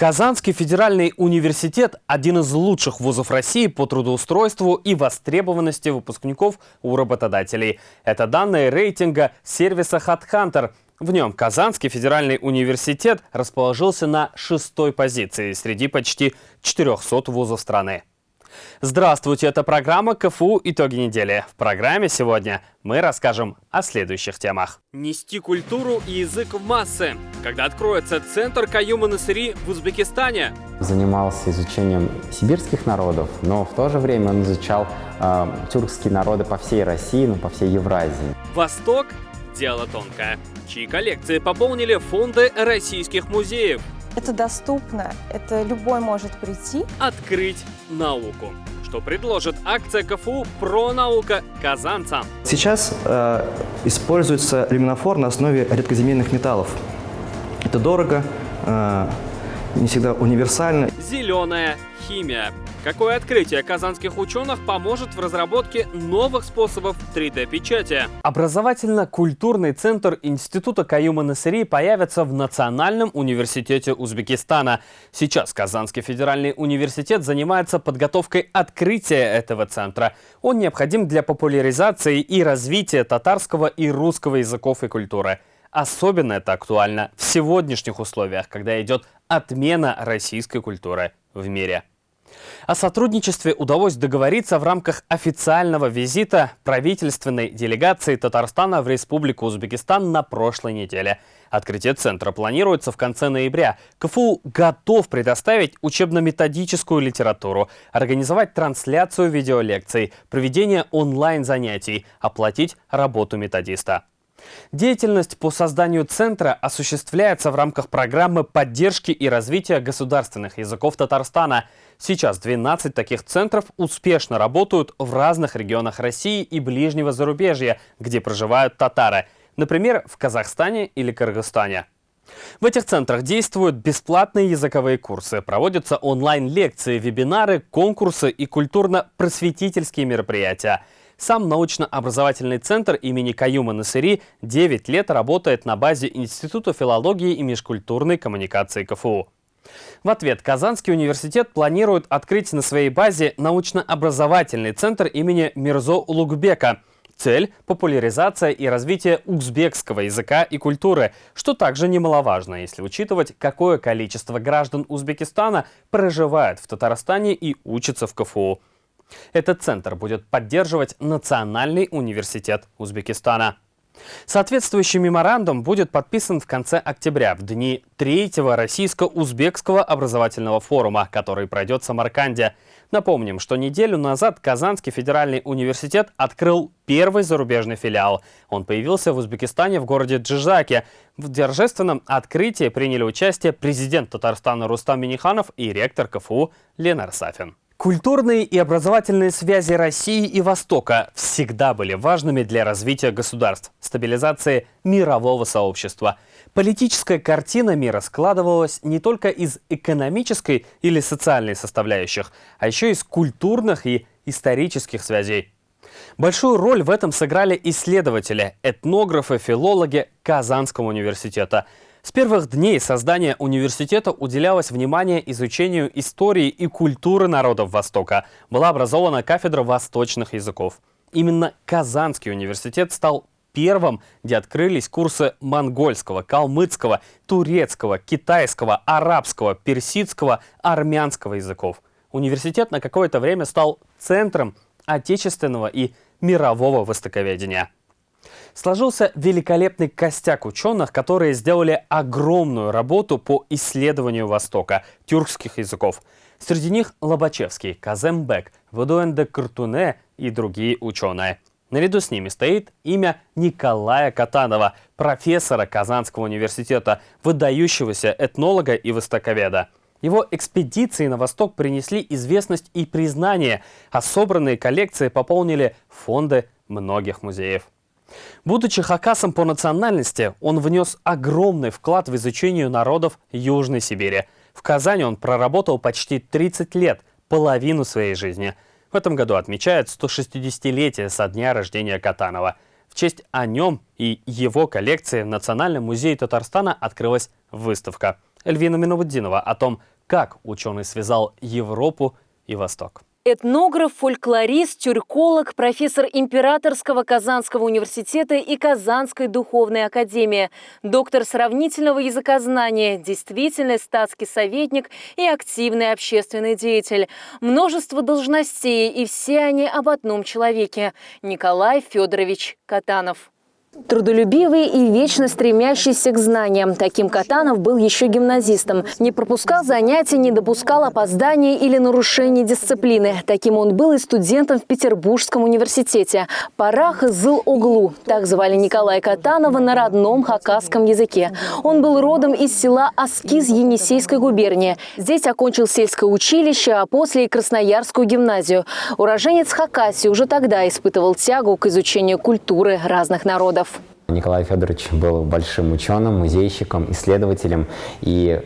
Казанский федеральный университет – один из лучших вузов России по трудоустройству и востребованности выпускников у работодателей. Это данные рейтинга сервиса HeadHunter. В нем Казанский федеральный университет расположился на шестой позиции среди почти 400 вузов страны. Здравствуйте, это программа КФУ «Итоги недели». В программе сегодня мы расскажем о следующих темах. Нести культуру и язык в массы. Когда откроется Центр Каюма Насыри в Узбекистане? Занимался изучением сибирских народов, но в то же время он изучал э, тюркские народы по всей России, ну, по всей Евразии. Восток – дело тонкое. Чьи коллекции пополнили фонды российских музеев? Это доступно, это любой может прийти. Открыть науку. Что предложит акция КФУ «Про наука казанцам». Сейчас э, используется люминофор на основе редкоземельных металлов. Это дорого, э, не всегда универсально. Зеленая химия. Какое открытие казанских ученых поможет в разработке новых способов 3D-печати? Образовательно-культурный центр Института Каюма Насыри появится в Национальном университете Узбекистана. Сейчас Казанский федеральный университет занимается подготовкой открытия этого центра. Он необходим для популяризации и развития татарского и русского языков и культуры. Особенно это актуально в сегодняшних условиях, когда идет отмена российской культуры в мире. О сотрудничестве удалось договориться в рамках официального визита правительственной делегации Татарстана в Республику Узбекистан на прошлой неделе. Открытие центра планируется в конце ноября. КФУ готов предоставить учебно-методическую литературу, организовать трансляцию видеолекций, проведение онлайн-занятий, оплатить работу методиста. Деятельность по созданию центра осуществляется в рамках программы поддержки и развития государственных языков Татарстана. Сейчас 12 таких центров успешно работают в разных регионах России и ближнего зарубежья, где проживают татары, например, в Казахстане или Кыргызстане. В этих центрах действуют бесплатные языковые курсы, проводятся онлайн-лекции, вебинары, конкурсы и культурно-просветительские мероприятия – сам научно-образовательный центр имени Каюма Насыри 9 лет работает на базе Института филологии и межкультурной коммуникации КФУ. В ответ Казанский университет планирует открыть на своей базе научно-образовательный центр имени Мирзо Улугбека. Цель – популяризация и развитие узбекского языка и культуры, что также немаловажно, если учитывать, какое количество граждан Узбекистана проживает в Татарстане и учатся в КФУ. Этот центр будет поддерживать Национальный университет Узбекистана. Соответствующий меморандум будет подписан в конце октября, в дни третьего российско-узбекского образовательного форума, который пройдет в Самарканде. Напомним, что неделю назад Казанский федеральный университет открыл первый зарубежный филиал. Он появился в Узбекистане в городе Джижаке. В торжественном открытии приняли участие президент Татарстана Рустам Миниханов и ректор КФУ Ленар Сафин. Культурные и образовательные связи России и Востока всегда были важными для развития государств, стабилизации мирового сообщества. Политическая картина мира складывалась не только из экономической или социальной составляющих, а еще из культурных и исторических связей. Большую роль в этом сыграли исследователи, этнографы, филологи Казанского университета – с первых дней создания университета уделялось внимание изучению истории и культуры народов Востока. Была образована кафедра восточных языков. Именно Казанский университет стал первым, где открылись курсы монгольского, калмыцкого, турецкого, китайского, арабского, персидского, армянского языков. Университет на какое-то время стал центром отечественного и мирового востоковедения. Сложился великолепный костяк ученых, которые сделали огромную работу по исследованию Востока, тюркских языков. Среди них Лобачевский, Казембек, Вадуэнде Картуне и другие ученые. Наряду с ними стоит имя Николая Катанова, профессора Казанского университета, выдающегося этнолога и востоковеда. Его экспедиции на восток принесли известность и признание, а собранные коллекции пополнили фонды многих музеев. Будучи хакасом по национальности, он внес огромный вклад в изучение народов Южной Сибири. В Казани он проработал почти 30 лет, половину своей жизни. В этом году отмечают 160-летие со дня рождения Катанова. В честь о нем и его коллекции в Национальном музее Татарстана открылась выставка. Эльвина Миновуддинова о том, Как ученый связал Европу и Восток? Этнограф, фольклорист, тюрколог, профессор Императорского Казанского университета и Казанской духовной академии, доктор сравнительного языкознания, действительный статский советник и активный общественный деятель. Множество должностей, и все они об одном человеке – Николай Федорович Катанов. Трудолюбивый и вечно стремящийся к знаниям. Таким Катанов был еще гимназистом. Не пропускал занятий, не допускал опозданий или нарушений дисциплины. Таким он был и студентом в Петербургском университете. Парах зыл углу. Так звали Николая Катанова на родном хакасском языке. Он был родом из села Аскиз Енисейской губернии. Здесь окончил сельское училище, а после и Красноярскую гимназию. Уроженец Хакасии уже тогда испытывал тягу к изучению культуры разных народов доходов. Николай Федорович был большим ученым, музейщиком, исследователем, и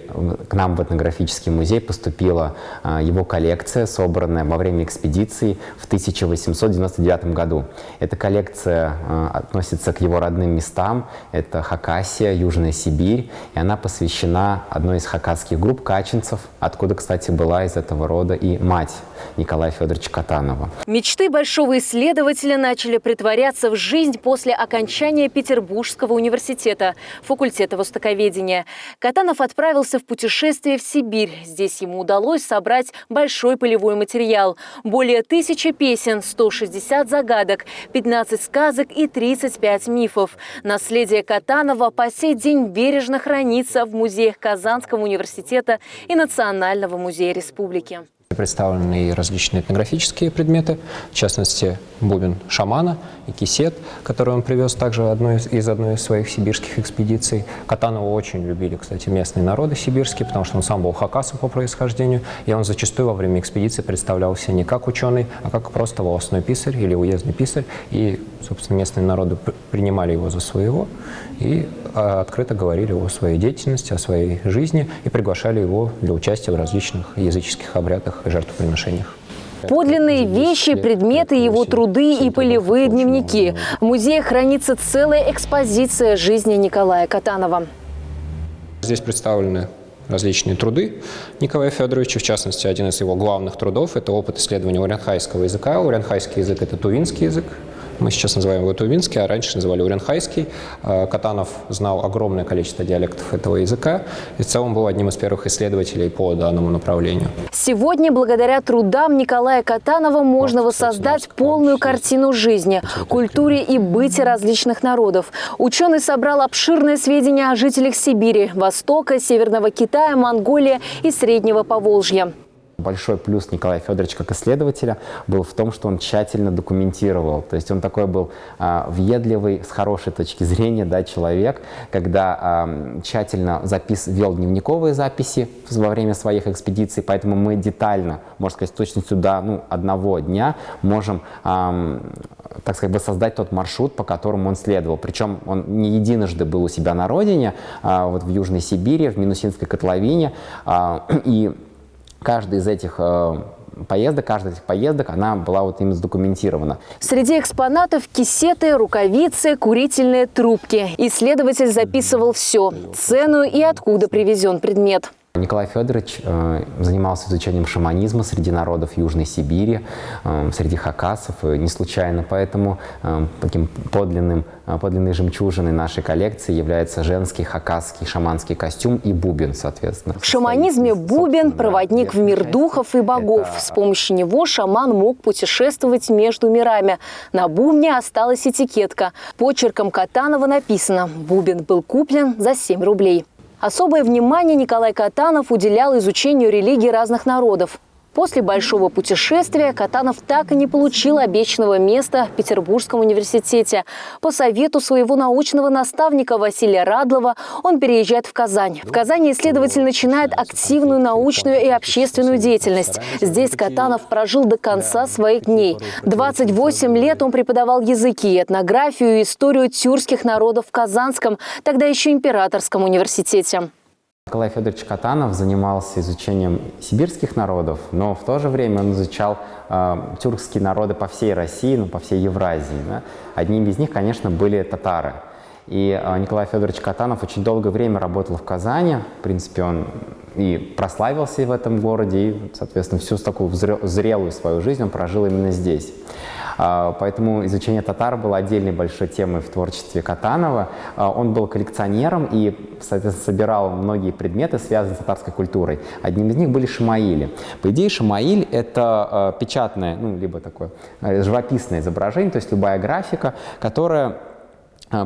к нам в этнографический музей поступила а, его коллекция, собранная во время экспедиции в 1899 году. Эта коллекция а, относится к его родным местам, это Хакасия, Южная Сибирь, и она посвящена одной из хакасских групп каченцев, откуда, кстати, была из этого рода и мать Николая Федоровича Катанова. Мечты большого исследователя начали притворяться в жизнь после окончания Петербургского университета, факультета востоковедения. Катанов отправился в путешествие в Сибирь. Здесь ему удалось собрать большой полевой материал. Более тысячи песен, 160 загадок, 15 сказок и 35 мифов. Наследие Катанова по сей день бережно хранится в музеях Казанского университета и Национального музея республики. Представлены различные этнографические предметы, в частности, бубен шамана и кисет, который он привез также одной из, из одной из своих сибирских экспедиций. Катанова очень любили, кстати, местные народы сибирские, потому что он сам был хакасом по происхождению, и он зачастую во время экспедиции представлялся не как ученый, а как просто волосной писарь или уездный писарь, и, собственно, местные народы принимали его за своего и а, открыто говорили о своей деятельности, о своей жизни и приглашали его для участия в различных языческих обрядах и жертвоприношениях. Подлинные вещи, предметы, его труды и полевые дневники. В музее хранится целая экспозиция жизни Николая Катанова. Здесь представлены различные труды Николая Федоровича, в частности, один из его главных трудов – это опыт исследования урянхайского языка. Урянхайский язык – это тувинский язык, мы сейчас называем его тувинский, а раньше называли уренхайский. Э, Катанов знал огромное количество диалектов этого языка и в целом был одним из первых исследователей по данному направлению. Сегодня, благодаря трудам Николая Катанова, можно воссоздать полную картину жизни, культуре и быте различных народов. Ученый собрал обширные сведения о жителях Сибири, Востока, Северного Китая, Монголии и Среднего Поволжья. Большой плюс Николая Федоровича как исследователя был в том, что он тщательно документировал. То есть он такой был а, въедливый, с хорошей точки зрения да, человек, когда а, тщательно запис, вел дневниковые записи во время своих экспедиций, поэтому мы детально, можно сказать, с точностью до ну, одного дня можем а, так сказать, создать тот маршрут, по которому он следовал. Причем он не единожды был у себя на родине, а, вот в Южной Сибири, в Минусинской котловине, а, и каждый из этих э, поездок, каждая из этих поездок, она была вот именно задокументирована. Среди экспонатов кисеты, рукавицы, курительные трубки. Исследователь записывал все – цену и откуда привезен предмет. Николай Федорович э, занимался изучением шаманизма среди народов Южной Сибири, э, среди хакасов, и не случайно. Поэтому э, таким подлинным, э, подлинной жемчужиной нашей коллекции является женский хакасский шаманский костюм и бубен, соответственно. В шаманизме бубен – проводник в мир духов и богов. С помощью него шаман мог путешествовать между мирами. На бубне осталась этикетка. Почерком Катанова написано «Бубен был куплен за 7 рублей». Особое внимание Николай Катанов уделял изучению религий разных народов. После большого путешествия Катанов так и не получил обещанного места в Петербургском университете. По совету своего научного наставника Василия Радлова он переезжает в Казань. В Казани исследователь начинает активную научную и общественную деятельность. Здесь Катанов прожил до конца своих дней. 28 лет он преподавал языки, этнографию и историю тюркских народов в Казанском, тогда еще императорском университете. Николай Федорович Катанов занимался изучением сибирских народов, но в то же время он изучал э, тюркские народы по всей России, ну, по всей Евразии. Да? Одним из них, конечно, были татары. И э, Николай Федорович Катанов очень долгое время работал в Казани. В принципе, он и прославился в этом городе, и, соответственно, всю такую зрелую свою жизнь он прожил именно здесь. А, поэтому изучение татар было отдельной большой темой в творчестве Катанова. А, он был коллекционером и, соответственно, собирал многие предметы, связанные с татарской культурой. Одним из них были шамаили. По идее, шамаиль — это а, печатное, ну, либо такое живописное изображение, то есть любая графика, которая а,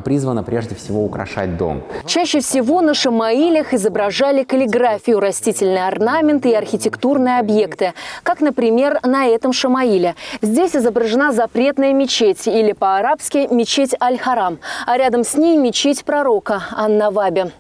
призвана прежде всего украшать дом. Чаще всего на шамаилях изображали каллиграфию, растительные орнаменты и архитектурные объекты, как, например, на этом шамаиле. Здесь изображена запретная мечеть или по-арабски мечеть Аль-Харам, а рядом с ней мечеть пророка Ан-Наваби.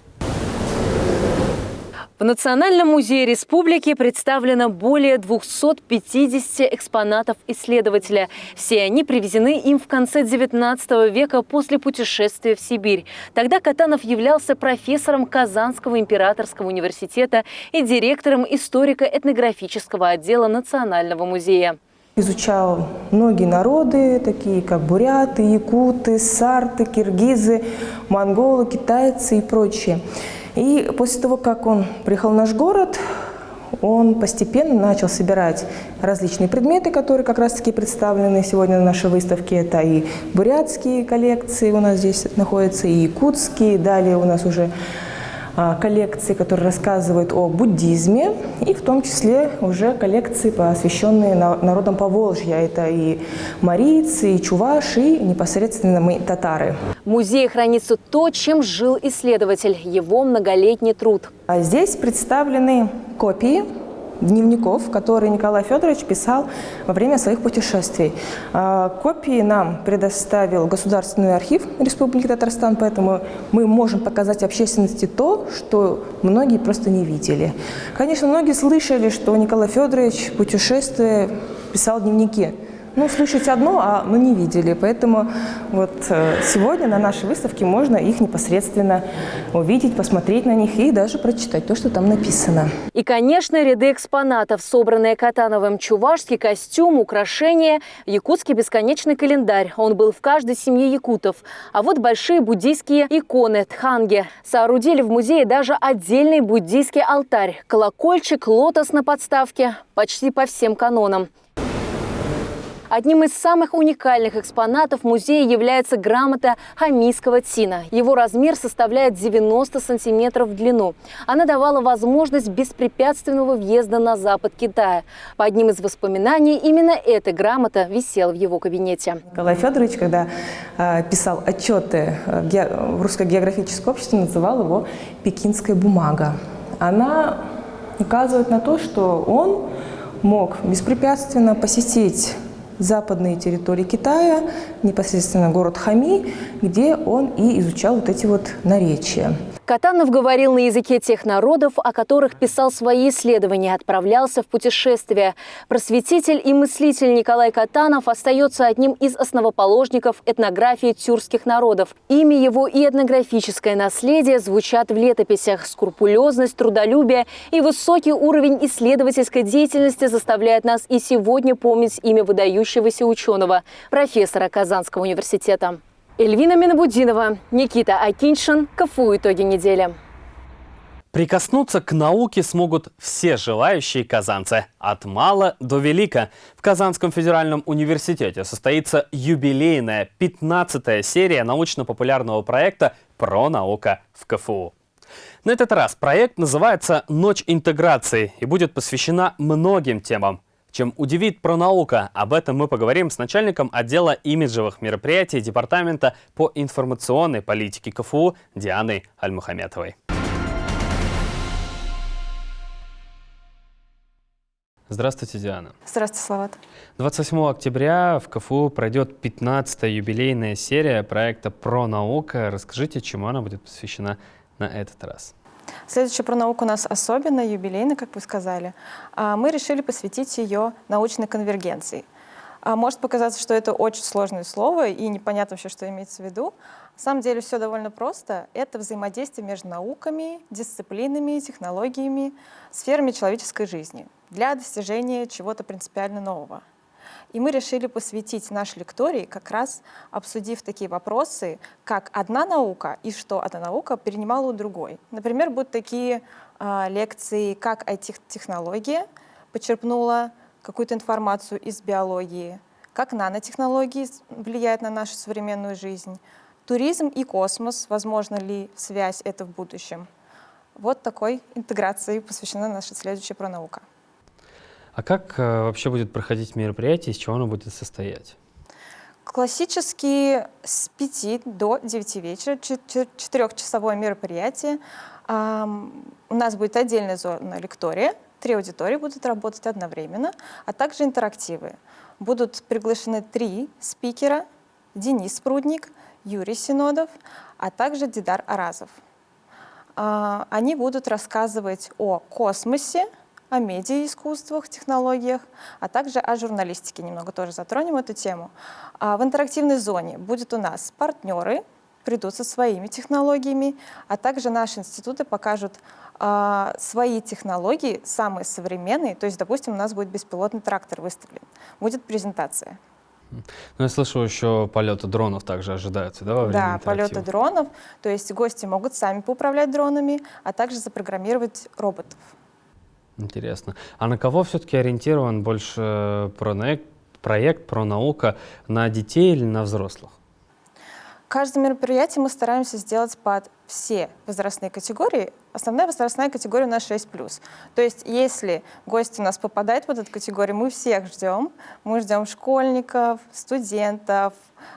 В Национальном музее республики представлено более 250 экспонатов исследователя. Все они привезены им в конце XIX века после путешествия в Сибирь. Тогда Катанов являлся профессором Казанского императорского университета и директором историко-этнографического отдела Национального музея изучал многие народы, такие как буряты, якуты, сарты, киргизы, монголы, китайцы и прочие. И после того, как он приехал в наш город, он постепенно начал собирать различные предметы, которые как раз-таки представлены сегодня на нашей выставке. Это и бурятские коллекции у нас здесь находятся, и якутские. Далее у нас уже коллекции, которые рассказывают о буддизме, и в том числе уже коллекции, посвященные народам Поволжья. Это и марийцы, и чуваши, и непосредственно мы татары. В музее хранится то, чем жил исследователь, его многолетний труд. А здесь представлены копии дневников, которые Николай Федорович писал во время своих путешествий. А, копии нам предоставил Государственный архив Республики Татарстан, поэтому мы можем показать общественности то, что многие просто не видели. Конечно, многие слышали, что Николай Федорович путешествия писал дневники ну, слышать одно, а но не видели. Поэтому вот э, сегодня на нашей выставке можно их непосредственно увидеть, посмотреть на них и даже прочитать то, что там написано. И, конечно, ряды экспонатов, собранные Катановым, чувашский костюм, украшения, якутский бесконечный календарь. Он был в каждой семье якутов. А вот большие буддийские иконы, тханги. Соорудили в музее даже отдельный буддийский алтарь, колокольчик, лотос на подставке, почти по всем канонам. Одним из самых уникальных экспонатов музея является грамота хамийского тина. Его размер составляет 90 сантиметров в длину. Она давала возможность беспрепятственного въезда на запад Китая. По одним из воспоминаний, именно эта грамота висела в его кабинете. Николай Федорович, когда э, писал отчеты в Русское географическое общество, называл его «пекинская бумага». Она указывает на то, что он мог беспрепятственно посетить западные территории Китая, непосредственно город Хами, где он и изучал вот эти вот наречия. Катанов говорил на языке тех народов, о которых писал свои исследования, отправлялся в путешествия. Просветитель и мыслитель Николай Катанов остается одним из основоположников этнографии тюркских народов. Имя его и этнографическое наследие звучат в летописях. Скрупулезность, трудолюбие и высокий уровень исследовательской деятельности заставляют нас и сегодня помнить имя выдающегося ученого, профессора Казанского университета. Эльвина Минабудинова, Никита Акиншин. КФУ «Итоги недели». Прикоснуться к науке смогут все желающие казанцы. От мала до велика. В Казанском федеральном университете состоится юбилейная 15-я серия научно-популярного проекта «Про наука в КФУ». На этот раз проект называется «Ночь интеграции» и будет посвящена многим темам. Чем удивит пронаука, об этом мы поговорим с начальником отдела имиджевых мероприятий Департамента по информационной политике КФУ Дианой Альмухаметовой. Здравствуйте, Диана. Здравствуйте, Слават. 28 октября в КФУ пройдет 15-я юбилейная серия проекта «Про наука». Расскажите, чему она будет посвящена на этот раз. Следующий про науку у нас особенно, юбилейный, как вы сказали. А, мы решили посвятить ее научной конвергенции. А, может показаться, что это очень сложное слово и непонятно вообще, что имеется в виду. На самом деле все довольно просто. Это взаимодействие между науками, дисциплинами, технологиями, сферами человеческой жизни для достижения чего-то принципиально нового. И мы решили посвятить наш лекторий, как раз обсудив такие вопросы, как одна наука и что одна наука перенимала у другой. Например, будут такие э, лекции, как IT-технология почерпнула какую-то информацию из биологии, как нанотехнологии влияют на нашу современную жизнь, туризм и космос, возможно ли связь это в будущем. Вот такой интеграции посвящена наша следующая пронаука. А как э, вообще будет проходить мероприятие, из чего оно будет состоять? Классически с 5 до 9 вечера, четырехчасовое мероприятие. У нас будет отдельная зона лектория, три аудитории будут работать одновременно, а также интерактивы. Будут приглашены три спикера, Денис Прудник, Юрий Синодов, а также Дидар Аразов. Uh, они будут рассказывать о космосе, о медиаискусствах, технологиях, а также о журналистике. Немного тоже затронем эту тему. А в интерактивной зоне будет у нас партнеры, придут со своими технологиями, а также наши институты покажут а, свои технологии, самые современные. То есть, допустим, у нас будет беспилотный трактор выставлен, будет презентация. Ну, я слышал, еще полеты дронов также ожидаются, да, во время Да, полеты дронов. То есть гости могут сами поуправлять дронами, а также запрограммировать роботов. Интересно. А на кого все-таки ориентирован больше проект, проект про наука на детей или на взрослых? Каждое мероприятие мы стараемся сделать под все возрастные категории. Основная возрастная категория у нас 6+. То есть если гость у нас попадает в эту категорию, мы всех ждем. Мы ждем школьников, студентов,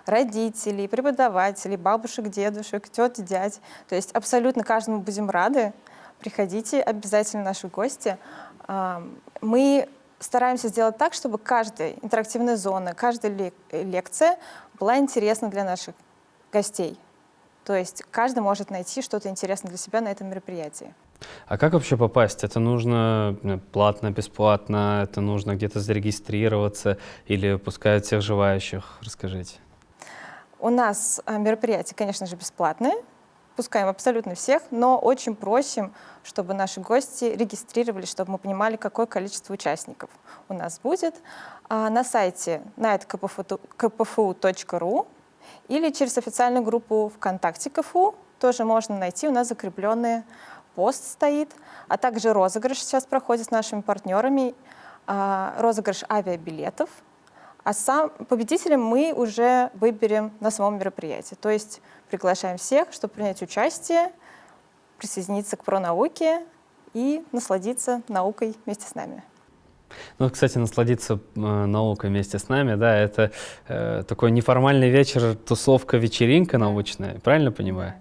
родителей, преподавателей, бабушек, дедушек, тет, дядь. То есть абсолютно каждому будем рады. Приходите, обязательно наши гости. Мы стараемся сделать так, чтобы каждая интерактивная зона, каждая лекция была интересна для наших гостей. То есть каждый может найти что-то интересное для себя на этом мероприятии. А как вообще попасть? Это нужно платно, бесплатно? Это нужно где-то зарегистрироваться или пускают всех желающих? Расскажите. У нас э, мероприятие, конечно же, бесплатное пускаем абсолютно всех, но очень просим, чтобы наши гости регистрировались, чтобы мы понимали, какое количество участников у нас будет. А, на сайте nightkpfu.ru или через официальную группу ВКонтакте КФУ тоже можно найти, у нас закрепленный пост стоит, а также розыгрыш сейчас проходит с нашими партнерами, а, розыгрыш авиабилетов, а сам победителем мы уже выберем на самом мероприятии. То есть приглашаем всех, чтобы принять участие, присоединиться к пронауке и насладиться наукой вместе с нами. Ну, кстати, насладиться э, наукой вместе с нами, да, это э, такой неформальный вечер, тусовка, вечеринка научная, правильно понимаю?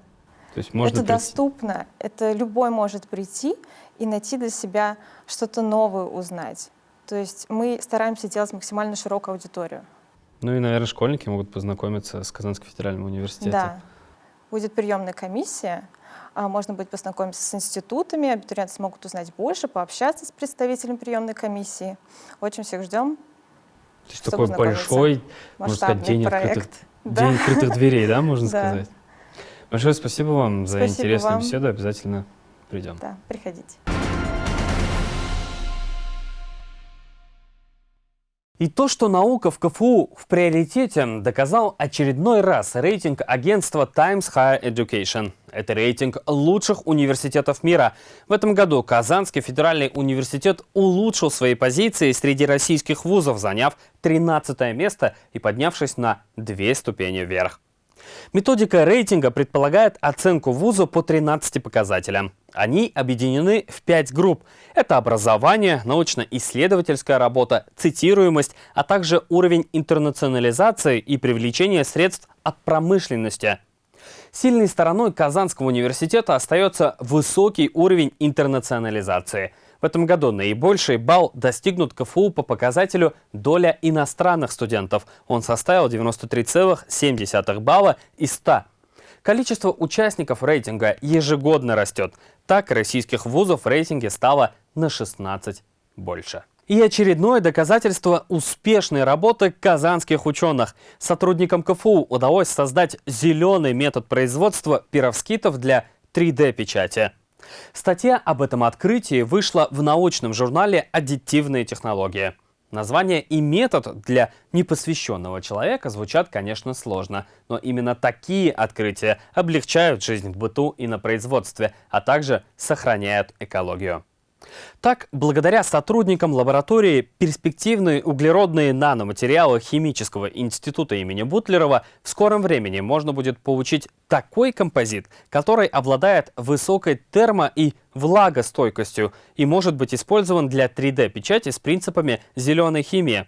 То есть можно это прийти. доступно, это любой может прийти и найти для себя что-то новое узнать. То есть мы стараемся делать максимально широкую аудиторию. Ну и, наверное, школьники могут познакомиться с Казанским федеральным университетом. Да. Будет приемная комиссия, можно будет познакомиться с институтами, абитуриенты смогут узнать больше, пообщаться с представителем приемной комиссии. Очень всех ждем. То есть такой большой, можно сказать, день проект. открытых, да. день открытых дверей, да, можно сказать? Большое спасибо вам за спасибо интересную вам. беседу. Обязательно придем. Да, приходите. И то, что наука в КФУ в приоритете, доказал очередной раз рейтинг агентства Times Higher Education. Это рейтинг лучших университетов мира. В этом году Казанский федеральный университет улучшил свои позиции среди российских вузов, заняв 13 место и поднявшись на две ступени вверх. Методика рейтинга предполагает оценку вуза по 13 показателям. Они объединены в пять групп. Это образование, научно-исследовательская работа, цитируемость, а также уровень интернационализации и привлечения средств от промышленности. Сильной стороной Казанского университета остается высокий уровень интернационализации – в этом году наибольший балл достигнут КФУ по показателю доля иностранных студентов. Он составил 93,7 балла из 100. Количество участников рейтинга ежегодно растет. Так, российских вузов в рейтинге стало на 16 больше. И очередное доказательство успешной работы казанских ученых. Сотрудникам КФУ удалось создать зеленый метод производства пировскитов для 3D-печати. Статья об этом открытии вышла в научном журнале «Аддитивные технологии». Название и метод для непосвященного человека звучат, конечно, сложно, но именно такие открытия облегчают жизнь в быту и на производстве, а также сохраняют экологию. Так, благодаря сотрудникам лаборатории перспективные углеродные наноматериалы Химического института имени Бутлерова в скором времени можно будет получить такой композит, который обладает высокой термо- и влагостойкостью и может быть использован для 3D-печати с принципами зеленой химии.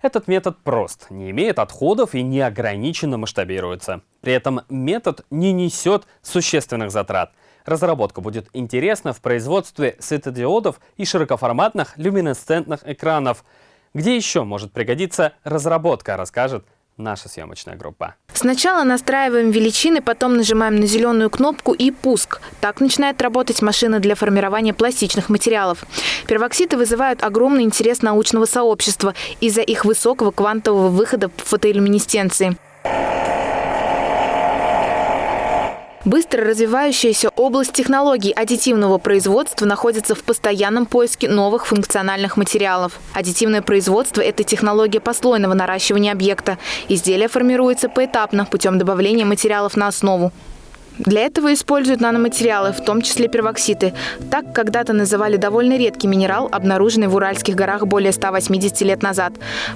Этот метод прост, не имеет отходов и неограниченно масштабируется. При этом метод не несет существенных затрат – Разработка будет интересна в производстве светодиодов и широкоформатных люминесцентных экранов. Где еще может пригодиться разработка, расскажет наша съемочная группа. Сначала настраиваем величины, потом нажимаем на зеленую кнопку и пуск. Так начинает работать машина для формирования пластичных материалов. Первоксиды вызывают огромный интерес научного сообщества из-за их высокого квантового выхода в фотоиллюминесценции. Быстро развивающаяся область технологий аддитивного производства находится в постоянном поиске новых функциональных материалов. Аддитивное производство – это технология послойного наращивания объекта. Изделие формируется поэтапно путем добавления материалов на основу. Для этого используют наноматериалы, в том числе первокситы. Так когда-то называли довольно редкий минерал, обнаруженный в Уральских горах более 180 лет назад.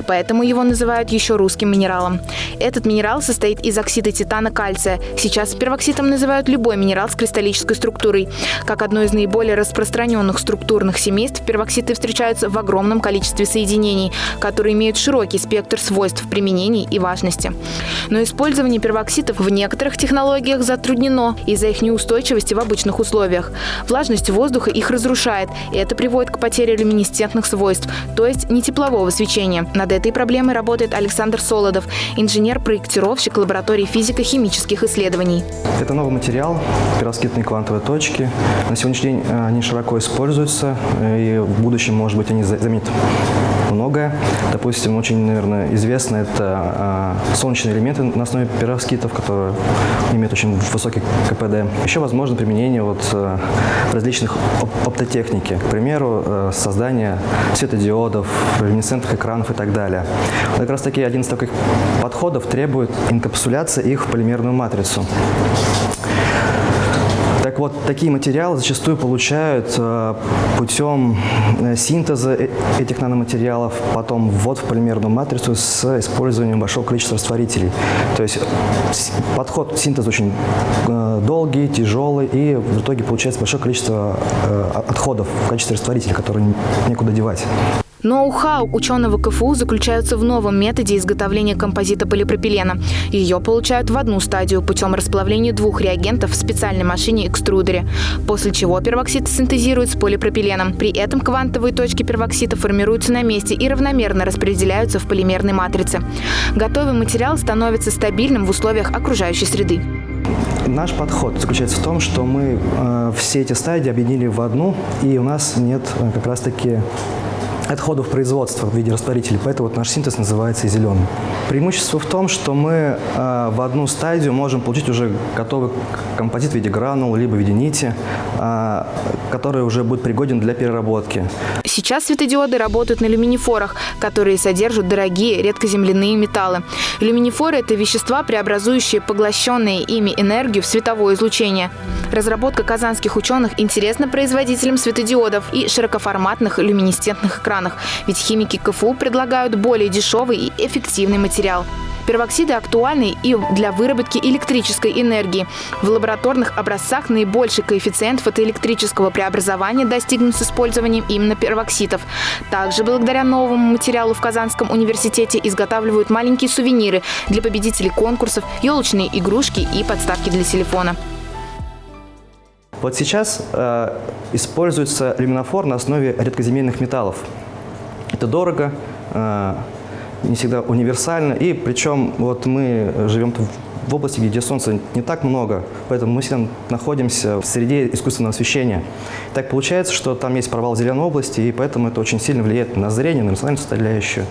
Поэтому его называют еще русским минералом. Этот минерал состоит из оксида титана кальция. Сейчас первокситом называют любой минерал с кристаллической структурой. Как одно из наиболее распространенных структурных семейств, первокситы встречаются в огромном количестве соединений, которые имеют широкий спектр свойств применений и важности. Но использование первокситов в некоторых технологиях затруднено затруднено из-за их неустойчивости в обычных условиях. Влажность воздуха их разрушает, и это приводит к потере люминесцентных свойств, то есть не теплового свечения. Над этой проблемой работает Александр Солодов, инженер-проектировщик лаборатории физико-химических исследований. Это новый материал, пероскитные квантовые точки. На сегодняшний день э, они широко используются, э, и в будущем, может быть, они заменят многое. Допустим, очень, наверное, известно это э, солнечные элементы на основе перовскитов, которые имеют очень высокий КПД. Еще возможно применение вот, э, различных оп оптотехники, к примеру, э, создание светодиодов, люминесцентных экранов и так далее. Как раз таки один из таких подходов требует инкапсуляции их в полимерную матрицу. Вот, такие материалы зачастую получают э, путем э, синтеза э, этих наноматериалов, потом ввод в полимерную матрицу с использованием большого количества растворителей. То есть подход синтеза очень долгий, тяжелый, и в итоге получается большое количество отходов в качестве растворителей, которые некуда девать. Ноу-хау ученого КФУ заключается в новом методе изготовления композита полипропилена. Ее получают в одну стадию путем расплавления двух реагентов в специальной машине-экструдере, после чего первоксид синтезируют с полипропиленом. При этом квантовые точки первоксида формируются на месте и равномерно распределяются в полимерной матрице. Готовый материал становится стабильным в условиях окружающей среды. Наш подход заключается в том, что мы э, все эти стадии объединили в одну, и у нас нет э, как раз-таки отходов производства в виде растворителей, поэтому вот наш синтез называется зеленым. Преимущество в том, что мы э, в одну стадию можем получить уже готовый композит в виде гранул, либо в виде нити, э, который уже будет пригоден для переработки. Сейчас светодиоды работают на люминифорах, которые содержат дорогие редкоземляные металлы. Люминифоры – это вещества, преобразующие поглощенные ими энергию в световое излучение. Разработка казанских ученых интересна производителям светодиодов и широкоформатных люминесцентных экранов странах, ведь химики КФУ предлагают более дешевый и эффективный материал. Первоксиды актуальны и для выработки электрической энергии. В лабораторных образцах наибольший коэффициент фотоэлектрического преобразования достигнут с использованием именно первоксидов. Также благодаря новому материалу в Казанском университете изготавливают маленькие сувениры для победителей конкурсов, елочные игрушки и подставки для телефона. Вот сейчас э, используется люминофор на основе редкоземельных металлов. Это дорого, э, не всегда универсально, и причем вот мы живем в области, где солнца не так много, поэтому мы всегда находимся в среде искусственного освещения. Так получается, что там есть провал зеленой области, и поэтому это очень сильно влияет на зрение, на эмоциональную составляющую.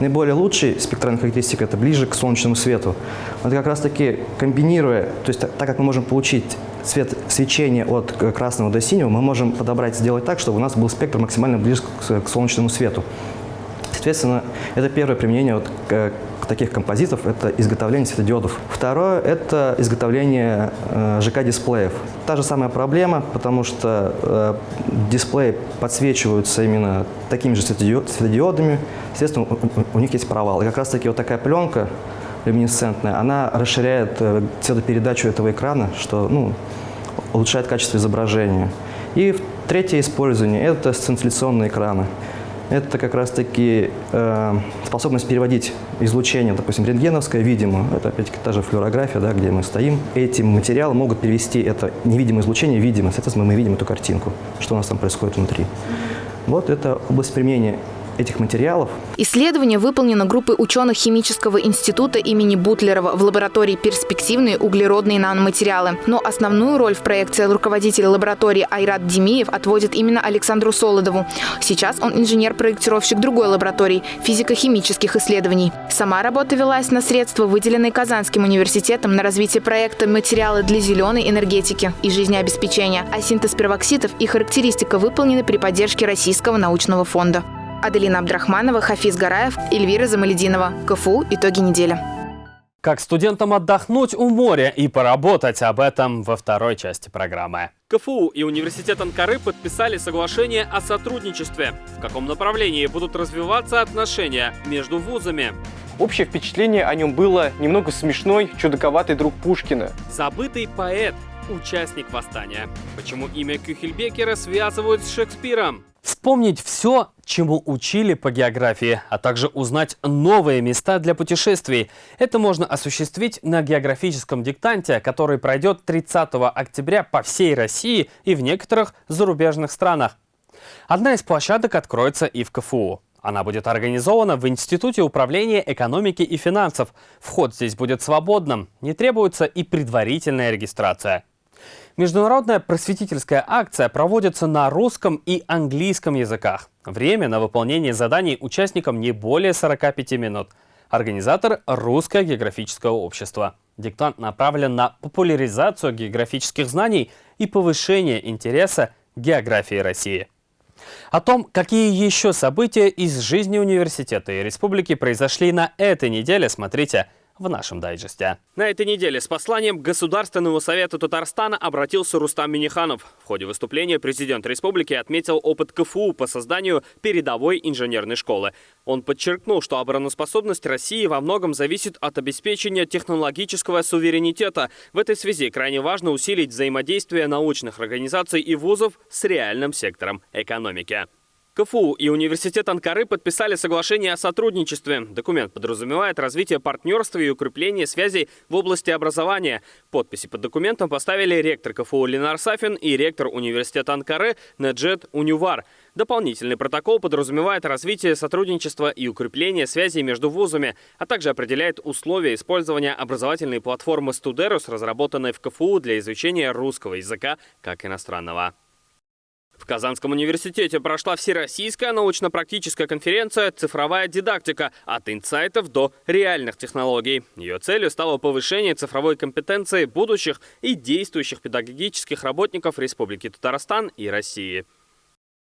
Наиболее лучший спектральная характеристика – это ближе к солнечному свету. Вот как раз-таки комбинируя, то есть так как мы можем получить цвет свечения от красного до синего, мы можем подобрать, сделать так, чтобы у нас был спектр максимально близко к солнечному свету. Соответственно, это первое применение вот таких композитов – это изготовление светодиодов. Второе – это изготовление э, ЖК-дисплеев. Та же самая проблема, потому что э, дисплеи подсвечиваются именно такими же светодиодами, естественно, у, них есть провал. И как раз-таки вот такая пленка люминесцентная, она расширяет э, цветопередачу этого экрана, что ну, улучшает качество изображения. И третье использование – это сцинтилляционные экраны это как раз-таки э, способность переводить излучение, допустим, рентгеновское, видимо, это опять-таки та же флюорография, да, где мы стоим. Эти материалы могут перевести это невидимое излучение в видимое, соответственно, мы видим эту картинку, что у нас там происходит внутри. Вот это область применения этих материалов. Исследование выполнено группой ученых Химического института имени Бутлерова в лаборатории «Перспективные углеродные наноматериалы». Но основную роль в проекте руководитель лаборатории Айрат Демиев отводит именно Александру Солодову. Сейчас он инженер-проектировщик другой лаборатории – физико-химических исследований. Сама работа велась на средства, выделенные Казанским университетом на развитие проекта «Материалы для зеленой энергетики и жизнеобеспечения», а синтез первоксидов и характеристика выполнены при поддержке Российского научного фонда. Аделина Абдрахманова, Хафиз Гараев, Эльвира Замалединова. КФУ «Итоги недели». Как студентам отдохнуть у моря и поработать об этом во второй части программы. КФУ и Университет Анкары подписали соглашение о сотрудничестве. В каком направлении будут развиваться отношения между вузами? Общее впечатление о нем было немного смешной, чудаковатый друг Пушкина. Забытый поэт, участник восстания. Почему имя Кюхельбекера связывают с Шекспиром? Вспомнить все, чему учили по географии, а также узнать новые места для путешествий. Это можно осуществить на географическом диктанте, который пройдет 30 октября по всей России и в некоторых зарубежных странах. Одна из площадок откроется и в КФУ. Она будет организована в Институте управления экономики и финансов. Вход здесь будет свободным, не требуется и предварительная регистрация. Международная просветительская акция проводится на русском и английском языках. Время на выполнение заданий участникам не более 45 минут. Организатор – Русское географическое общество. Диктант направлен на популяризацию географических знаний и повышение интереса к географии России. О том, какие еще события из жизни университета и республики произошли на этой неделе, смотрите в нашем дайджесте. На этой неделе с посланием к Государственному совету Татарстана обратился Рустам Миниханов. В ходе выступления президент республики отметил опыт КФУ по созданию передовой инженерной школы. Он подчеркнул, что обороноспособность России во многом зависит от обеспечения технологического суверенитета. В этой связи крайне важно усилить взаимодействие научных организаций и вузов с реальным сектором экономики. КФУ и Университет Анкары подписали соглашение о сотрудничестве. Документ подразумевает развитие партнерства и укрепление связей в области образования. Подписи под документом поставили ректор КФУ Ленар Сафин и ректор Университета Анкары Неджет Унювар. Дополнительный протокол подразумевает развитие сотрудничества и укрепление связей между вузами, а также определяет условия использования образовательной платформы «Студерус», разработанной в КФУ для изучения русского языка как иностранного. В Казанском университете прошла всероссийская научно-практическая конференция «Цифровая дидактика. От инсайтов до реальных технологий». Ее целью стало повышение цифровой компетенции будущих и действующих педагогических работников Республики Татарстан и России.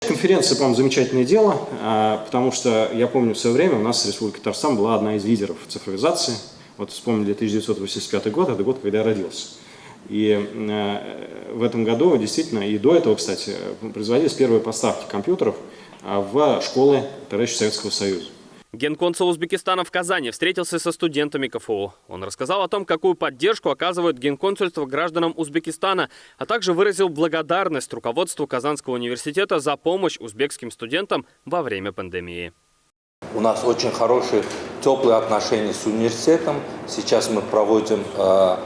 Конференция, по-моему, замечательное дело, а, потому что я помню в свое время у нас Республика Татарстан была одна из лидеров цифровизации. Вот вспомнили 1985 год, это год, когда я родился. И э, в этом году действительно, и до этого, кстати, производились первые поставки компьютеров а, в школы товарища Советского Союза. Генконсул Узбекистана в Казани встретился со студентами КФУ. Он рассказал о том, какую поддержку оказывает генконсульство гражданам Узбекистана, а также выразил благодарность руководству Казанского университета за помощь узбекским студентам во время пандемии. У нас очень хорошие, теплые отношения с университетом. Сейчас мы проводим э,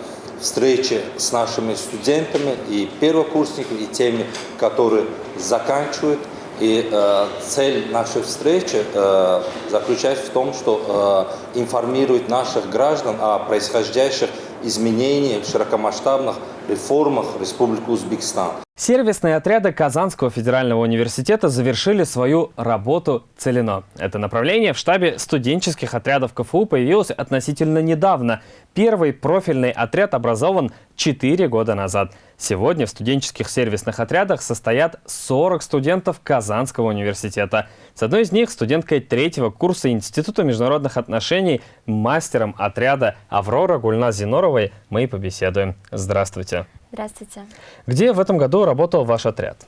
встречи с нашими студентами и первокурсниками, и теми, которые заканчивают. И э, цель нашей встречи э, заключается в том, что э, информировать наших граждан о происходящих изменениях, широкомасштабных реформах Республики Узбекистан. Сервисные отряды Казанского федерального университета завершили свою работу целено. Это направление в штабе студенческих отрядов КФУ появилось относительно недавно. Первый профильный отряд образован 4 года назад. Сегодня в студенческих сервисных отрядах состоят 40 студентов Казанского университета. С одной из них, студенткой третьего курса Института международных отношений, мастером отряда Аврора Гульназ Зиноровой, мы и побеседуем. Здравствуйте. Здравствуйте. Где в этом году работал ваш отряд?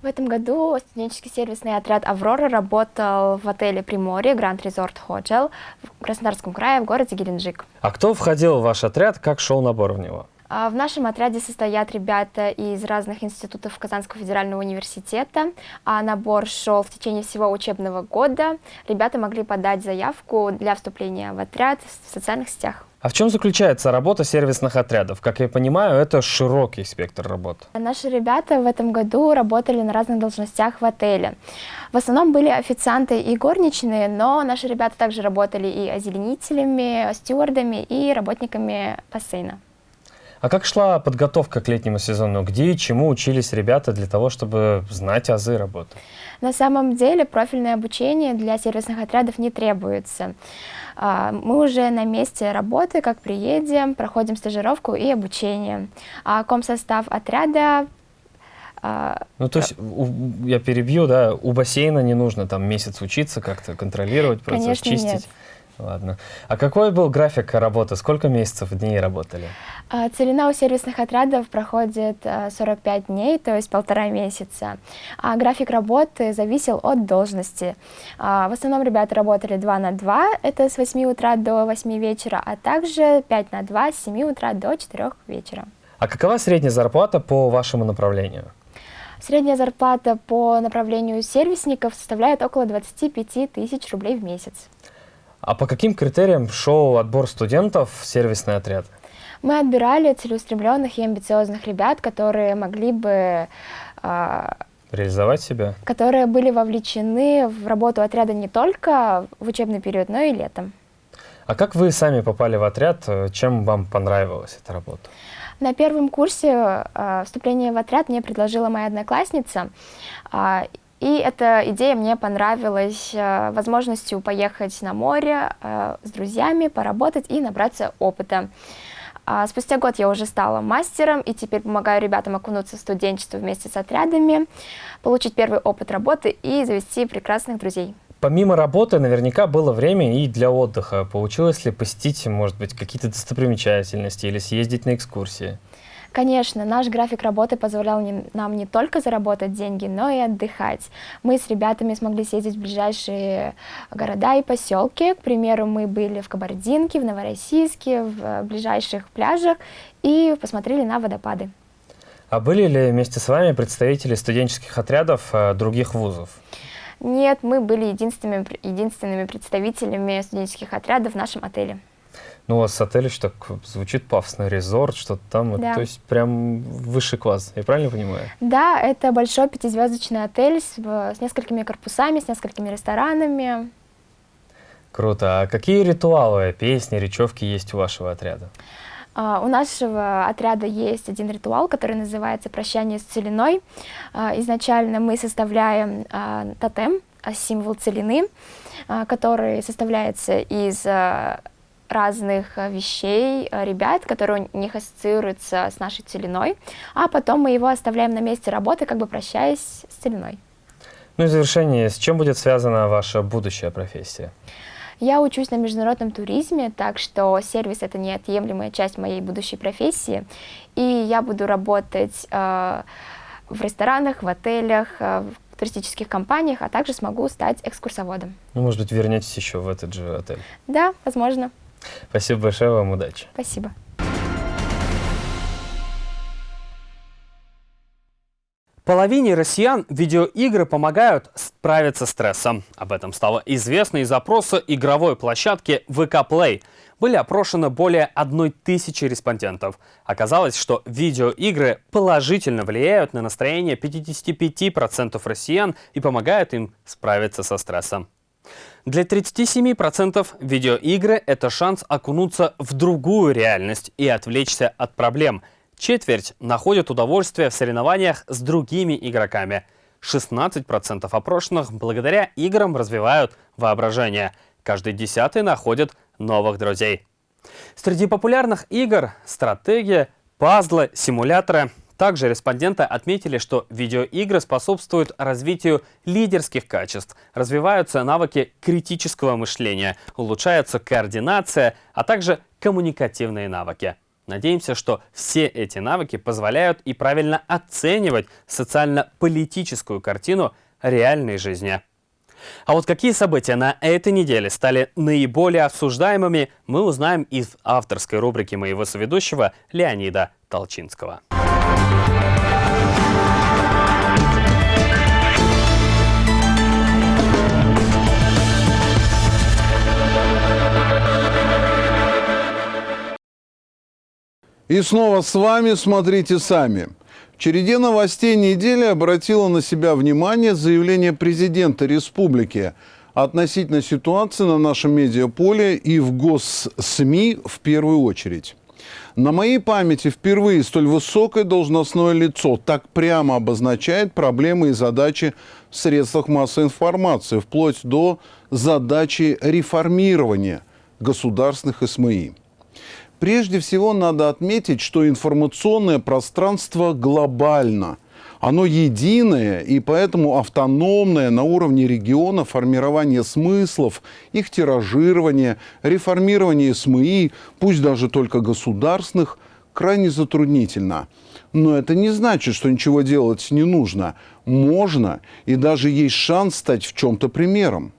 В этом году студенческий сервисный отряд «Аврора» работал в отеле «Приморье» Гранд Резорт Hotel в Краснодарском крае в городе Геленджик. А кто входил в ваш отряд, как шел набор в него? А, в нашем отряде состоят ребята из разных институтов Казанского федерального университета. А набор шел в течение всего учебного года. Ребята могли подать заявку для вступления в отряд в социальных сетях. А в чем заключается работа сервисных отрядов? Как я понимаю, это широкий спектр работ. Наши ребята в этом году работали на разных должностях в отеле. В основном были официанты и горничные, но наши ребята также работали и озеленителями, стюардами и работниками бассейна. А как шла подготовка к летнему сезону? Где и чему учились ребята для того, чтобы знать азы работы? На самом деле профильное обучение для сервисных отрядов не требуется. А, мы уже на месте работы, как приедем, проходим стажировку и обучение. А комсостав отряда а, ну, то есть, у, я перебью, да, у бассейна не нужно там месяц учиться, как-то контролировать процесс, Конечно, чистить? Нет. Ладно. А какой был график работы? Сколько месяцев, дней работали? А, целина у сервисных отрядов проходит 45 а, дней, то есть полтора месяца. А график работы зависел от должности. В основном ребята работали 2 на 2, это с 8 утра до 8 вечера, а также 5 на 2 с 7 утра до 4 вечера. А какова средняя зарплата по вашему направлению? Средняя зарплата по направлению сервисников составляет около 25 тысяч рублей в месяц. А по каким критериям шел отбор студентов в сервисный отряд? Мы отбирали целеустремленных и амбициозных ребят, которые могли бы... Э, Реализовать себя? Которые были вовлечены в работу отряда не только в учебный период, но и летом. А как вы сами попали в отряд? Чем вам понравилась эта работа? На первом курсе э, вступление в отряд мне предложила моя одноклассница. Э, и эта идея мне понравилась э, возможностью поехать на море э, с друзьями, поработать и набраться опыта. А спустя год я уже стала мастером и теперь помогаю ребятам окунуться в студенчество вместе с отрядами, получить первый опыт работы и завести прекрасных друзей. Помимо работы, наверняка было время и для отдыха. Получилось ли посетить, может быть, какие-то достопримечательности или съездить на экскурсии? Конечно, наш график работы позволял не, нам не только заработать деньги, но и отдыхать. Мы с ребятами смогли съездить в ближайшие города и поселки. К примеру, мы были в Кабардинке, в Новороссийске, в ближайших пляжах и посмотрели на водопады. А были ли вместе с вами представители студенческих отрядов э, других вузов? Нет, мы были единственными, единственными представителями студенческих отрядов в нашем отеле. Ну, у вас отель еще так звучит пафосно, резорт, что-то там. Да. То есть прям высший класс, я правильно понимаю? Да, это большой пятизвездочный отель с, с несколькими корпусами, с несколькими ресторанами. Круто. А какие ритуалы, песни, речевки есть у вашего отряда? Uh, у нашего отряда есть один ритуал, который называется «Прощание с целиной». Uh, изначально мы составляем uh, тотем, символ целины, который составляется из разных э, вещей, э, ребят, которые у них ассоциируются с нашей целиной, а потом мы его оставляем на месте работы, как бы прощаясь с целиной. Ну и в завершение, с чем будет связана ваша будущая профессия? Я учусь на международном туризме, так что сервис — это неотъемлемая часть моей будущей профессии, и я буду работать э, в ресторанах, в отелях, э, в туристических компаниях, а также смогу стать экскурсоводом. Ну, может быть, вернетесь еще в этот же отель? Да, возможно. Спасибо большое, вам удачи. Спасибо. Половине россиян видеоигры помогают справиться с стрессом. Об этом стало известно из опроса игровой площадки VK Play. Были опрошены более одной тысячи респондентов. Оказалось, что видеоигры положительно влияют на настроение 55% россиян и помогают им справиться со стрессом. Для 37% видеоигры – это шанс окунуться в другую реальность и отвлечься от проблем. Четверть находят удовольствие в соревнованиях с другими игроками. 16% опрошенных благодаря играм развивают воображение. Каждый десятый находит новых друзей. Среди популярных игр – стратегия, пазлы, симуляторы. Также респонденты отметили, что видеоигры способствуют развитию лидерских качеств, развиваются навыки критического мышления, улучшается координация, а также коммуникативные навыки. Надеемся, что все эти навыки позволяют и правильно оценивать социально-политическую картину реальной жизни. А вот какие события на этой неделе стали наиболее обсуждаемыми, мы узнаем из авторской рубрики моего соведущего Леонида Толчинского. И снова с вами «Смотрите сами». В череде новостей недели обратило на себя внимание заявление президента республики относительно ситуации на нашем медиаполе и в госсми в первую очередь. На моей памяти впервые столь высокое должностное лицо так прямо обозначает проблемы и задачи в средствах массовой информации, вплоть до задачи реформирования государственных СМИ. Прежде всего надо отметить, что информационное пространство глобально. Оно единое и поэтому автономное на уровне региона формирование смыслов, их тиражирование, реформирование СМИ, пусть даже только государственных, крайне затруднительно. Но это не значит, что ничего делать не нужно. Можно и даже есть шанс стать в чем-то примером.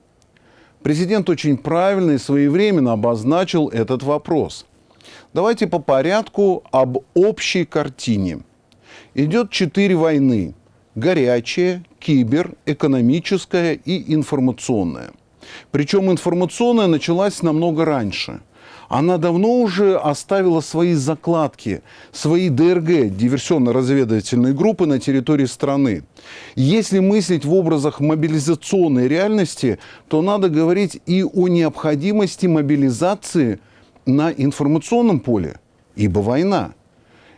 Президент очень правильно и своевременно обозначил этот вопрос – Давайте по порядку об общей картине. Идет четыре войны. Горячая, кибер, экономическая и информационная. Причем информационная началась намного раньше. Она давно уже оставила свои закладки, свои ДРГ, диверсионно-разведывательные группы на территории страны. Если мыслить в образах мобилизационной реальности, то надо говорить и о необходимости мобилизации – на информационном поле, ибо война.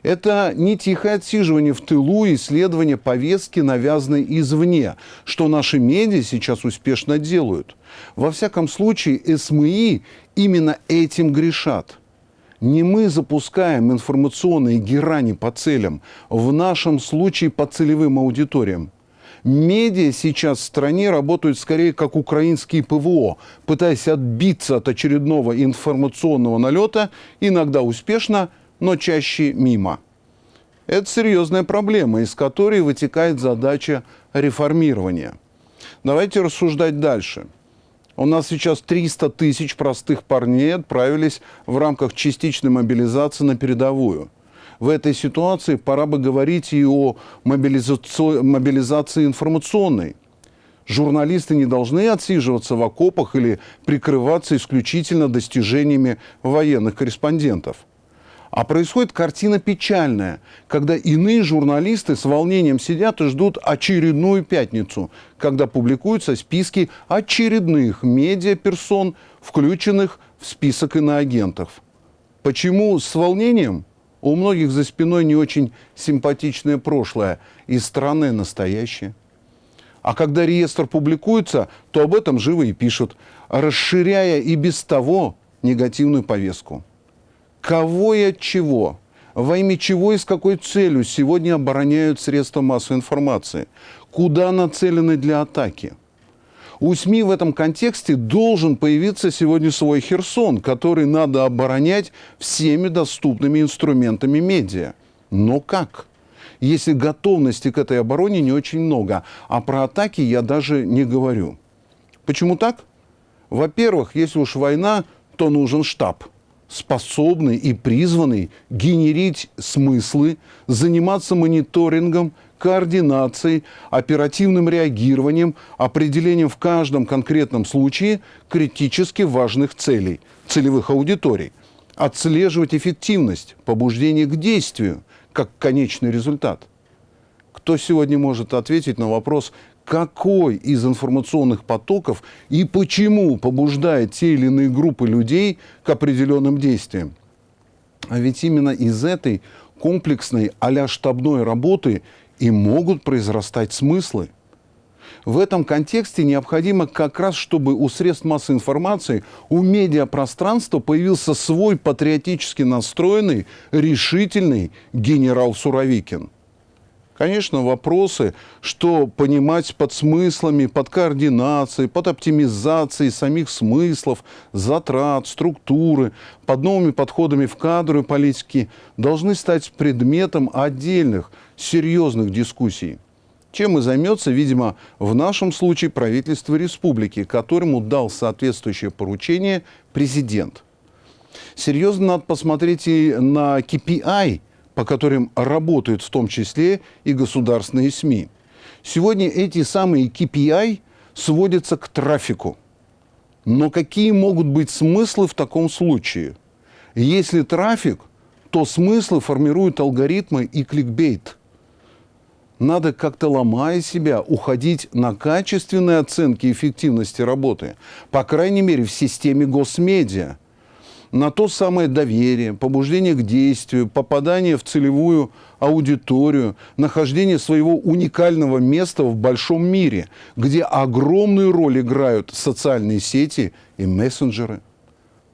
Это не тихое отсиживание в тылу исследование повестки, навязанной извне, что наши медиа сейчас успешно делают. Во всяком случае, СМИ именно этим грешат. Не мы запускаем информационные герани по целям, в нашем случае по целевым аудиториям. Медиа сейчас в стране работают скорее как украинские ПВО, пытаясь отбиться от очередного информационного налета, иногда успешно, но чаще мимо. Это серьезная проблема, из которой вытекает задача реформирования. Давайте рассуждать дальше. У нас сейчас 300 тысяч простых парней отправились в рамках частичной мобилизации на передовую – в этой ситуации пора бы говорить и о мобилизации, мобилизации информационной. Журналисты не должны отсиживаться в окопах или прикрываться исключительно достижениями военных корреспондентов. А происходит картина печальная, когда иные журналисты с волнением сидят и ждут очередную пятницу, когда публикуются списки очередных медиаперсон, включенных в список иноагентов. Почему с волнением? У многих за спиной не очень симпатичное прошлое и страны настоящее. А когда реестр публикуется, то об этом живо и пишут, расширяя и без того негативную повестку. Кого и от чего, во имя чего и с какой целью сегодня обороняют средства массовой информации, куда нацелены для атаки – у СМИ в этом контексте должен появиться сегодня свой Херсон, который надо оборонять всеми доступными инструментами медиа. Но как? Если готовности к этой обороне не очень много, а про атаки я даже не говорю. Почему так? Во-первых, если уж война, то нужен штаб, способный и призванный генерить смыслы, заниматься мониторингом, координацией, оперативным реагированием, определением в каждом конкретном случае критически важных целей, целевых аудиторий, отслеживать эффективность, побуждение к действию как конечный результат. Кто сегодня может ответить на вопрос, какой из информационных потоков и почему побуждает те или иные группы людей к определенным действиям? А ведь именно из этой комплексной а штабной работы и могут произрастать смыслы. В этом контексте необходимо как раз, чтобы у средств массовой информации, у медиапространства появился свой патриотически настроенный, решительный генерал Суровикин. Конечно, вопросы, что понимать под смыслами, под координацией, под оптимизацией самих смыслов, затрат, структуры, под новыми подходами в кадровой политике, должны стать предметом отдельных серьезных дискуссий. Чем и займется, видимо, в нашем случае правительство республики, которому дал соответствующее поручение президент. Серьезно надо посмотреть и на KPI, по которым работают в том числе и государственные СМИ. Сегодня эти самые KPI сводятся к трафику. Но какие могут быть смыслы в таком случае? Если трафик, то смыслы формируют алгоритмы и кликбейт. Надо как-то ломая себя, уходить на качественные оценки эффективности работы. По крайней мере, в системе госмедиа на то самое доверие, побуждение к действию, попадание в целевую аудиторию, нахождение своего уникального места в большом мире, где огромную роль играют социальные сети и мессенджеры.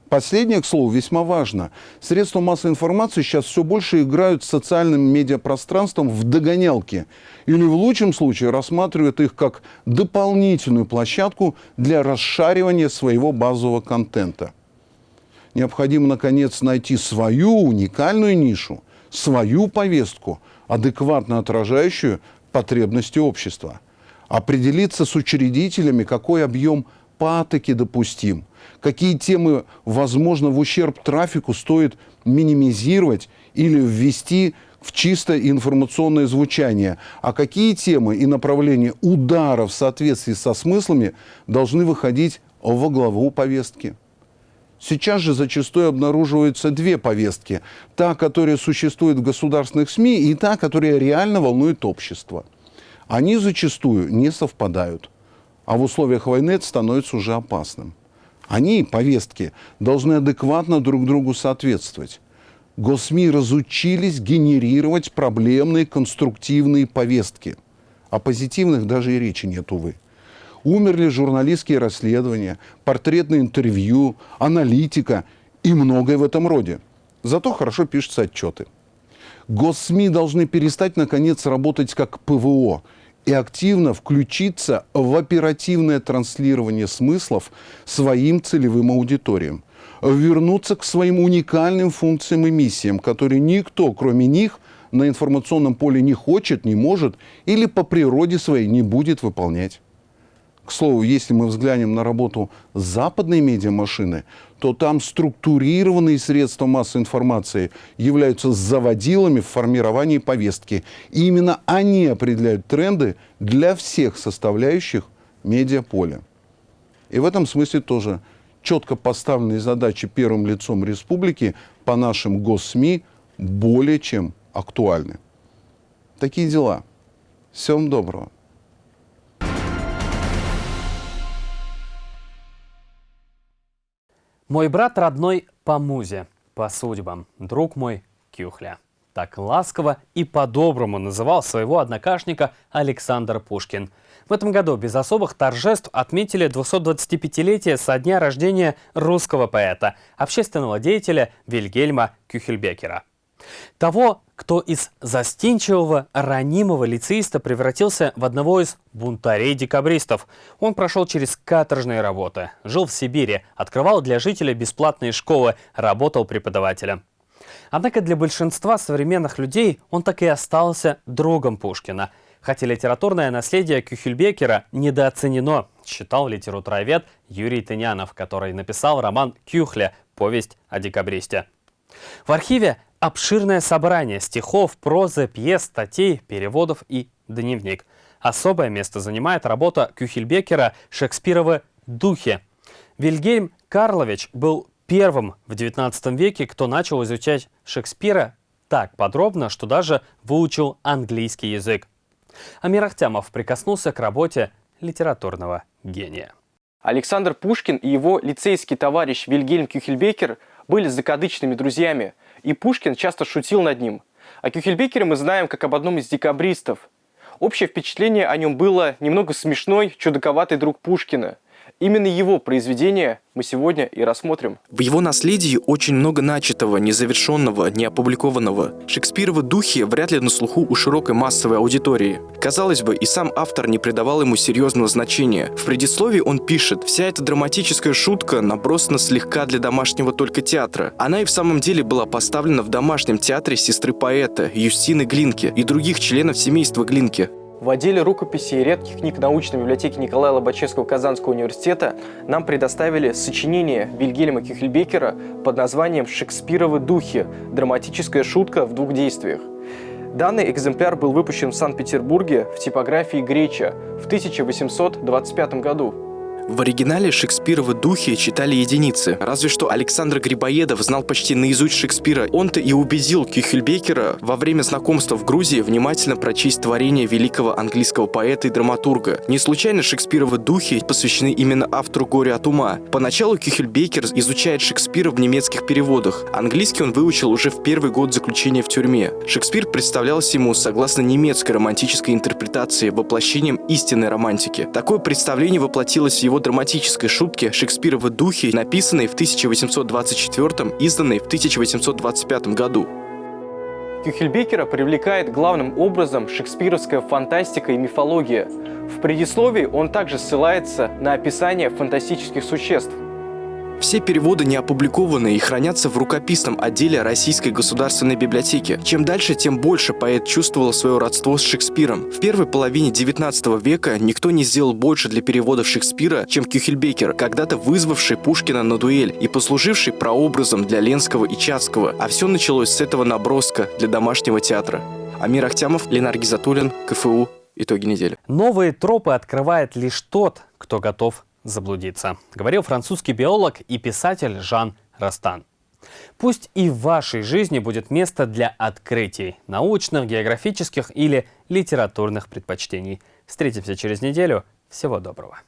Последнее, к слову, весьма важно. Средства массовой информации сейчас все больше играют с социальным медиапространством в догонялки. Или в лучшем случае рассматривают их как дополнительную площадку для расшаривания своего базового контента необходимо, наконец, найти свою уникальную нишу, свою повестку, адекватно отражающую потребности общества. Определиться с учредителями, какой объем патоки допустим, какие темы, возможно, в ущерб трафику стоит минимизировать или ввести в чисто информационное звучание, а какие темы и направления удара в соответствии со смыслами должны выходить во главу повестки. Сейчас же зачастую обнаруживаются две повестки. Та, которая существует в государственных СМИ, и та, которая реально волнует общество. Они зачастую не совпадают. А в условиях войны это становится уже опасным. Они, повестки, должны адекватно друг другу соответствовать. Госсми разучились генерировать проблемные конструктивные повестки. О позитивных даже и речи нет, увы. Умерли журналистские расследования, портретные интервью, аналитика и многое в этом роде. Зато хорошо пишутся отчеты. Госсми должны перестать, наконец, работать как ПВО и активно включиться в оперативное транслирование смыслов своим целевым аудиториям. Вернуться к своим уникальным функциям и миссиям, которые никто, кроме них, на информационном поле не хочет, не может или по природе своей не будет выполнять. К слову, если мы взглянем на работу западной медиамашины, то там структурированные средства массовой информации являются заводилами в формировании повестки. И именно они определяют тренды для всех составляющих медиаполя. И в этом смысле тоже четко поставленные задачи первым лицом республики по нашим госсми более чем актуальны. Такие дела. Всем доброго. Мой брат родной по музе, по судьбам, друг мой Кюхля. Так ласково и по-доброму называл своего однокашника Александр Пушкин. В этом году без особых торжеств отметили 225-летие со дня рождения русского поэта, общественного деятеля Вильгельма Кюхельбекера. Того, кто из застенчивого, ранимого лицеиста превратился в одного из бунтарей-декабристов. Он прошел через каторжные работы, жил в Сибири, открывал для жителей бесплатные школы, работал преподавателем. Однако для большинства современных людей он так и остался другом Пушкина. Хотя литературное наследие Кюхельбекера недооценено, считал литературовед Юрий Тынянов, который написал роман «Кюхля. Повесть о декабристе». В архиве обширное собрание стихов, прозы, пьес, статей, переводов и дневник. Особое место занимает работа Кюхельбекера «Шекспировы духи». Вильгельм Карлович был первым в XIX веке, кто начал изучать Шекспира так подробно, что даже выучил английский язык. Амир Ахтямов прикоснулся к работе литературного гения. Александр Пушкин и его лицейский товарищ Вильгельм Кюхельбекер были закадычными друзьями – и Пушкин часто шутил над ним. О Кюхельбекере мы знаем как об одном из декабристов. Общее впечатление о нем было немного смешной, чудаковатый друг Пушкина. Именно его произведение мы сегодня и рассмотрим. В его наследии очень много начатого, незавершенного, неопубликованного. Шекспировы духи вряд ли на слуху у широкой массовой аудитории. Казалось бы, и сам автор не придавал ему серьезного значения. В предисловии он пишет, вся эта драматическая шутка набросана слегка для домашнего только театра. Она и в самом деле была поставлена в домашнем театре сестры поэта Юстины Глинки и других членов семейства Глинки. В отделе рукописей и редких книг научной библиотеки Николая Лобачевского Казанского университета нам предоставили сочинение Вильгельма Кюхельбекера под названием «Шекспировы духи. Драматическая шутка в двух действиях». Данный экземпляр был выпущен в Санкт-Петербурге в типографии Греча в 1825 году. В оригинале Шекспировы духи читали единицы. Разве что Александр Грибоедов знал почти наизусть Шекспира. Он-то и убедил Кюхельбекера во время знакомства в Грузии внимательно прочесть творение великого английского поэта и драматурга. Не случайно Шекспировы духи посвящены именно автору «Горе от ума». Поначалу Кюхельбекер изучает Шекспира в немецких переводах. Английский он выучил уже в первый год заключения в тюрьме. Шекспир представлялся ему, согласно немецкой романтической интерпретации, воплощением истинной романтики. Такое представление воплотилось в его его драматической шутки «Шекспировы духи», написанной в 1824 изданной в 1825 году. Кюхельбекера привлекает главным образом шекспировская фантастика и мифология. В предисловии он также ссылается на описание фантастических существ. Все переводы не опубликованы и хранятся в рукописном отделе Российской государственной библиотеки. Чем дальше, тем больше поэт чувствовал свое родство с Шекспиром. В первой половине XIX века никто не сделал больше для переводов Шекспира, чем Кюхельбекер, когда-то вызвавший Пушкина на дуэль и послуживший прообразом для Ленского и Чацкого. А все началось с этого наброска для домашнего театра. Амир Ахтямов, Ленар Гизатуллин, КФУ. Итоги недели. Новые тропы открывает лишь тот, кто готов заблудиться, говорил французский биолог и писатель Жан Растан. Пусть и в вашей жизни будет место для открытий, научных, географических или литературных предпочтений. Встретимся через неделю. Всего доброго.